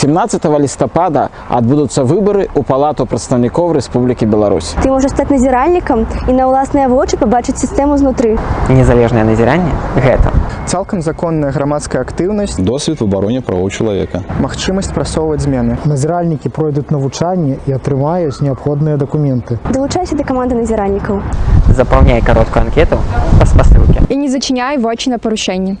17 листопада адбудуцца выбары ў палату прадстаўнікоў Рэспублікі Беларусь. Ты можаш стаць назіральнікам і на ўласныя вочы пабачыць сістэму знутры. Незалежнае назіранне гэта Цалкам законная грамадская актыўнасць, Досвид у абароне правоў чалавека. магчымасць прасоўваць змены. Назіральнікі пройдуць навучанне і атрымаюць неабходныя дакументы. Далучайся да каманды назіральнікаў. запаўняй кароткую анкету па спасылке. і не зачиняй вочі на порушення.